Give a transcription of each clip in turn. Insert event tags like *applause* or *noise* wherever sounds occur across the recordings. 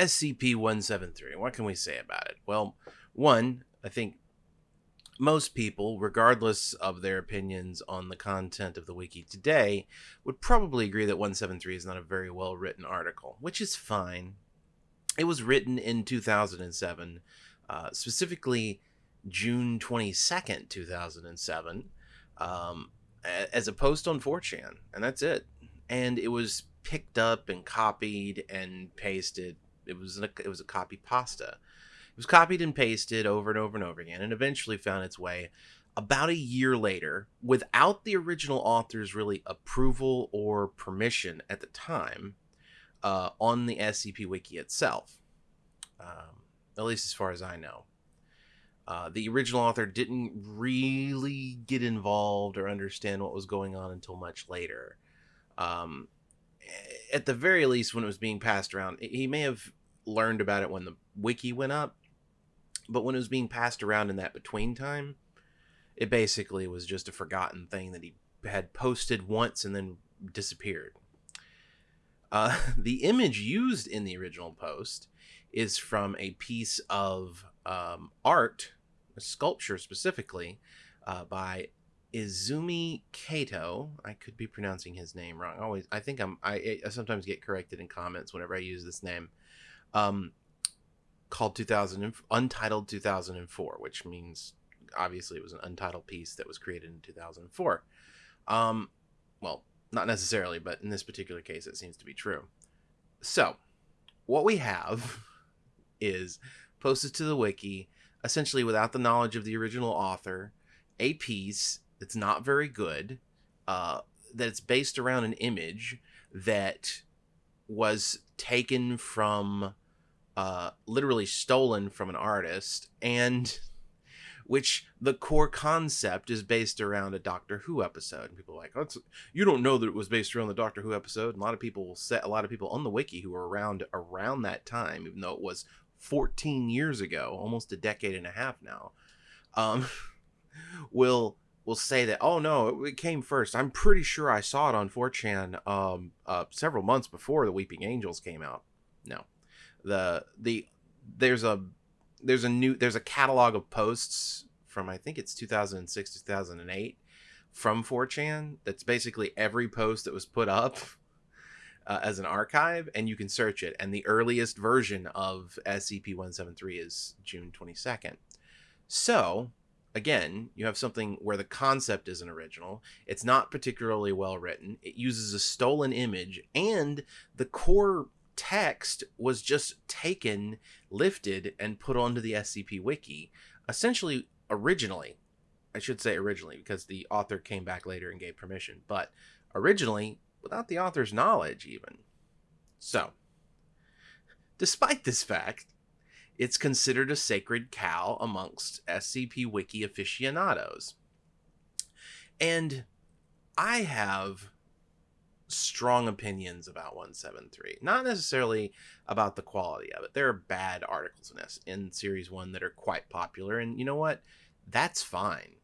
SCP 173. What can we say about it? Well, one, I think most people, regardless of their opinions on the content of the wiki today, would probably agree that 173 is not a very well written article, which is fine. It was written in 2007, uh, specifically June 22nd, 2007, um, as a post on 4chan, and that's it. And it was picked up and copied and pasted. It was a, it was a copy pasta It was copied and pasted over and over and over again, and eventually found its way about a year later, without the original author's really approval or permission at the time, uh, on the SCP Wiki itself. Um, at least as far as I know. Uh, the original author didn't really get involved or understand what was going on until much later. Um, at the very least, when it was being passed around, he may have learned about it when the wiki went up, but when it was being passed around in that between time, it basically was just a forgotten thing that he had posted once and then disappeared. Uh, *laughs* the image used in the original post is from a piece of um, art, a sculpture specifically, uh, by Izumi Kato. I could be pronouncing his name wrong. Always, I think I'm. I, I sometimes get corrected in comments whenever I use this name. Um, called 2000 Untitled 2004, which means obviously it was an untitled piece that was created in 2004. Um, well, not necessarily, but in this particular case, it seems to be true. So, what we have *laughs* is posted to the wiki, essentially without the knowledge of the original author, a piece that's not very good, uh, that it's based around an image that was taken from uh, literally stolen from an artist, and *laughs* which the core concept is based around a Doctor Who episode. And people are like, oh, you don't know that it was based around the Doctor Who episode. And a lot of people set a lot of people on the wiki who were around around that time, even though it was 14 years ago, almost a decade and a half now, um, *laughs* will will say that oh no it, came first i'm pretty sure i saw it on 4chan um, uh, several months before the weeping angels came out no the the there's a there's a new there's a catalog of posts from I think it's 2006 2008 from 4chan that's basically every post that was put up uh, as an archive and you can search it. And the earliest version of SCP-173 is June 22nd. So, again, you have something where the concept isn't original, it's not particularly well written, it uses a stolen image and the core text was just taken, lifted, and put onto the SCP Wiki. Essentially, originally, I should say originally, because the author came back later and gave permission, but originally, without the author's knowledge, even. So, despite this fact, it's considered a sacred cow amongst SCP Wiki aficionados. And I have strong opinions about 173. Not necessarily about the quality of it. There are bad articles in this in series 1 that are quite popular and you know what? That's fine.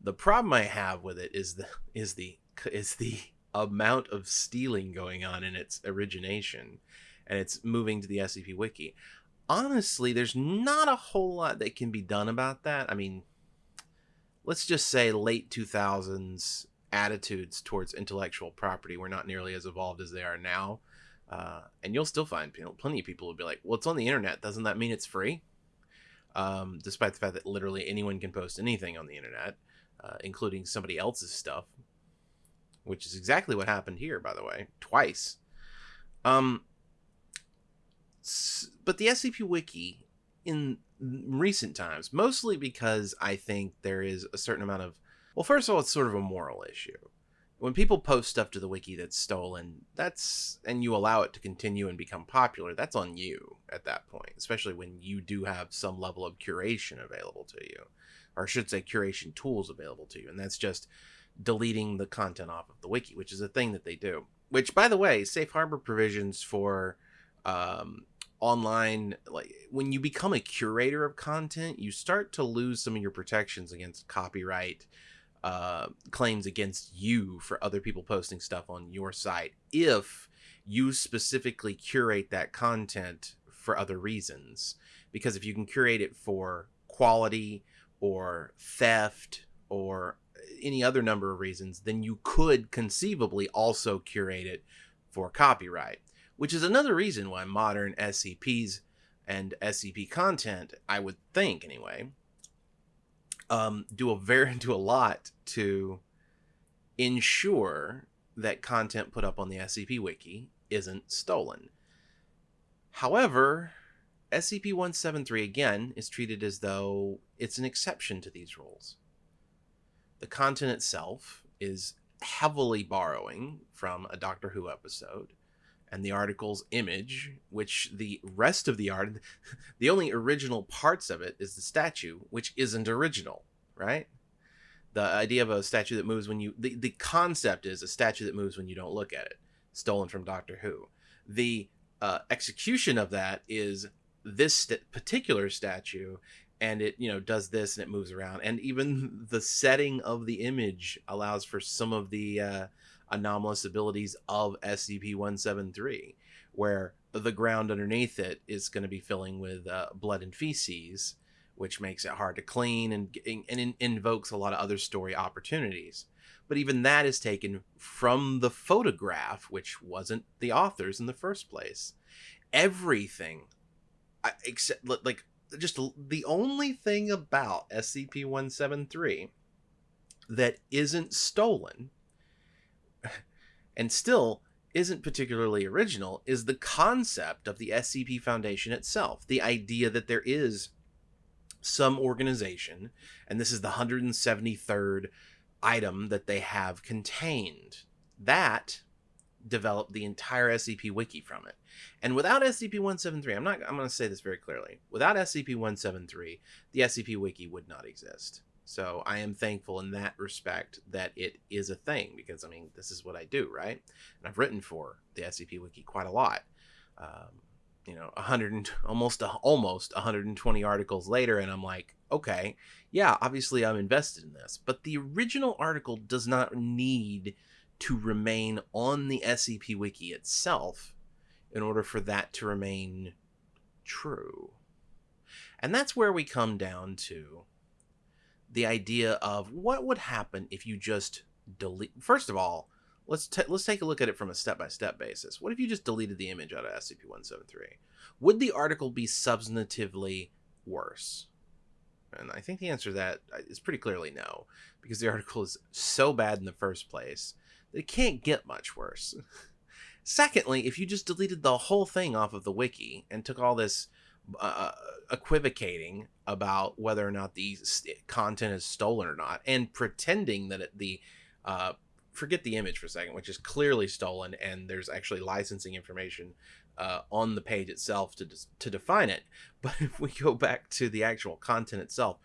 The problem I have with it is the is the is the amount of stealing going on in its origination and it's moving to the SCP wiki. Honestly, there's not a whole lot that can be done about that. I mean, let's just say late 2000s attitudes towards intellectual property were not nearly as evolved as they are now. Uh, and you'll still find plenty of people who will be like, well, it's on the internet. Doesn't that mean it's free? Um, despite the fact that literally anyone can post anything on the internet, uh, including somebody else's stuff, which is exactly what happened here, by the way, twice. Um, but the SCP Wiki in recent times, mostly because I think there is a certain amount of well, first of all, it's sort of a moral issue. When people post stuff to the wiki that's stolen, that's and you allow it to continue and become popular, that's on you at that point, especially when you do have some level of curation available to you. Or I should say curation tools available to you, and that's just deleting the content off of the wiki, which is a thing that they do. Which, by the way, safe harbor provisions for um, online like when you become a curator of content you start to lose some of your protections against copyright uh, claims against you for other people posting stuff on your site if you specifically curate that content for other reasons. Because if you can curate it for quality or theft or any other number of reasons, then you could conceivably also curate it for copyright, which is another reason why modern SCPs and SCP content, I would think anyway, um, do a very *laughs* do a lot to ensure that content put up on the SCP wiki isn't stolen. However, SCP-173 again is treated as though it's an exception to these rules. The content itself is heavily borrowing from a Doctor Who episode and the article's image, which the rest of the art, *laughs* the only original parts of it is the statue, which isn't original, right? The idea of a statue that moves when you, the, the concept is a statue that moves when you don't look at it, stolen from Doctor Who. The uh, execution of that is this st- particular statue and it you know does this and it moves around and even the setting of the image allows for some of the uh, anomalous abilities of scp-173 where the ground underneath it is going to be filling with uh, blood and feces which makes it hard to clean and, and, and invokes a lot of other story opportunities. But even that is taken from the photograph which wasn't the author's in the first place. Everything except like just the only thing about SCP-173 that isn't stolen and still isn't particularly original is the concept of the SCP Foundation itself. The idea that there is some organization, and this is the 173rd item that they have contained. That developed the entire SCP wiki from it. And without SCP-173, I'm not I'm going to say this very clearly. Without SCP-173, the SCP wiki would not exist. So I am thankful in that respect that it is a thing because I mean this is what I do, right? And I've written for the SCP wiki quite a lot. Um, you know, 100 almost almost 120 articles later and I'm like, okay, yeah, obviously I'm invested in this. But the original article does not need to remain on the SCP Wiki itself in order for that to remain true. And that's where we come down to the idea of what would happen if you just delete. First of all, let's let's take a look at it from a step-by-step basis. What if you just deleted the image out of SCP-173? Would the article be substantively worse? And I think the answer to that uh, is pretty clearly no, because the *laughs* article is so bad in the first place that it can't get much worse. *laughs* Secondly, if you just deleted the whole thing off of the wiki and took all this uh, equivocating about whether or not the content is stolen or not, and pretending that it, the uh, forget the image for a second, which is clearly stolen, and there's actually licensing information uh, on the page itself to to define it. *laughs* But if we go back to the actual content itself,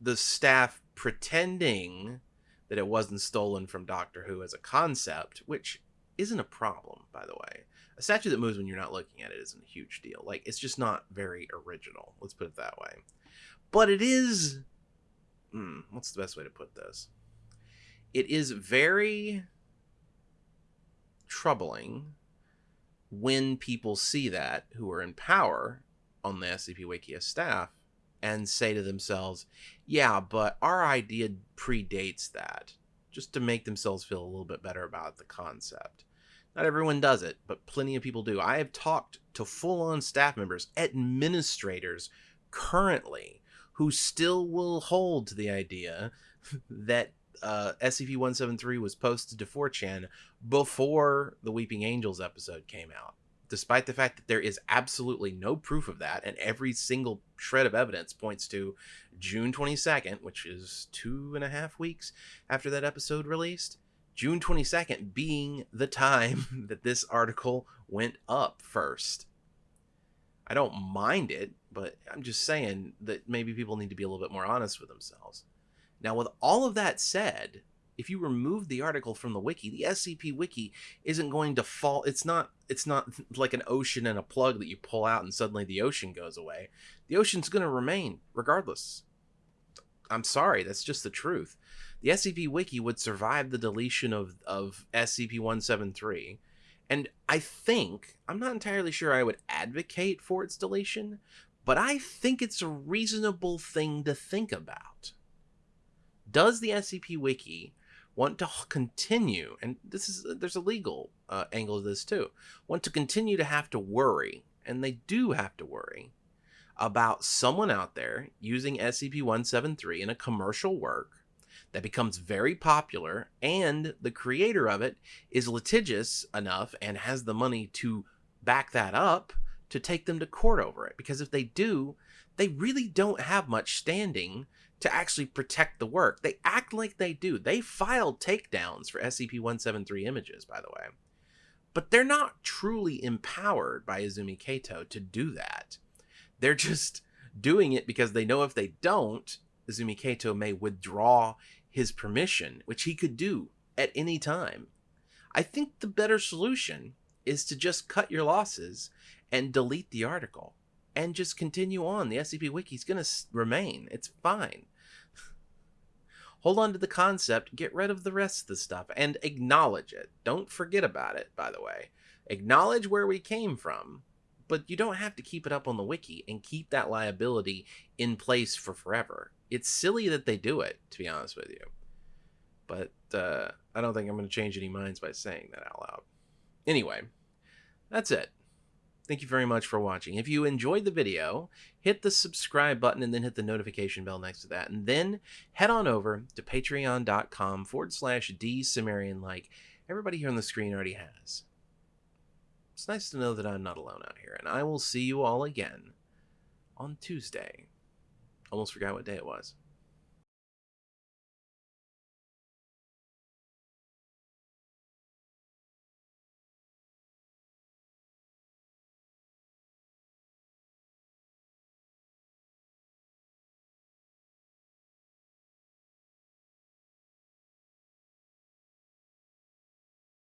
the staff pretending that it wasn't stolen from Doctor Who as a concept, which isn't a problem, by the way. A statue that moves when you're not looking at it isn't a huge deal. Like, it's just not very original. Let's put it that way. But it is. Hmm, what's the best way to put this? It is very troubling when people see that who are in power on the SCP Wikia staff and say to themselves, yeah, but our idea predates that, just to make themselves feel a little bit better about the concept. Not everyone does it, but plenty of people do. I have talked to full on staff members, administrators currently, who still will hold to the idea that uh, SCP 173 was posted to 4chan before the Weeping Angels episode came out despite the fact that there is absolutely no proof of that, and every single shred of evidence points to June 22nd, which is two and a half weeks after that episode released. June 22nd being the time *laughs* that this article went up first. I don't mind it, but I'm just saying that maybe people need to be a little bit more honest with themselves. Now, with all of that said, if you remove the article from the wiki, the SCP wiki isn't going to fall. It's not it's not *laughs* like an ocean and a plug that you pull out and suddenly the ocean goes away. The ocean's going to remain regardless. I'm sorry, that's just the truth. The SCP wiki would survive the deletion of of SCP-173 And I think, I'm not entirely sure I would advocate for its deletion, but I think it's a reasonable thing to think about. Does the SCP Wiki want to continue, and this is there's a legal uh, angle to this too, want to continue to have to worry, and they do have to worry about someone out there using SCP-173 in a commercial work that becomes very popular and the creator of it is litigious enough and has the money to back that up to take them to court over it. Because if they do they really don't have much standing to actually protect the work. They act like they do. They filed takedowns for scp-173 images by the way. But they're not truly empowered by izumi kato to do that they're just doing it because they know if they don't izumi kato may withdraw his permission, which he could do at any time. I think the better solution is to just cut your losses and delete the article and just continue on. The SCP Wiki is going to remain. It's fine. *sighs* Hold on to the concept, get rid of the rest of the stuff, and acknowledge it. Don't forget about it, by the way. Acknowledge where we came from, but you don't have to keep it up on the wiki and keep that liability in place for forever it's silly that they do it, to be honest with you. But uh, I don't think I'm going to change any minds by saying that out loud. Anyway, that's it. Thank you very much for watching. If you enjoyed the video, hit the subscribe button and then hit the notification bell next to that. And then head on over to patreon.com forward slash like everybody here on the screen already has. It's nice to know that I'm not alone out here. And I will see you all again on Tuesday. Almost forgot what day it was.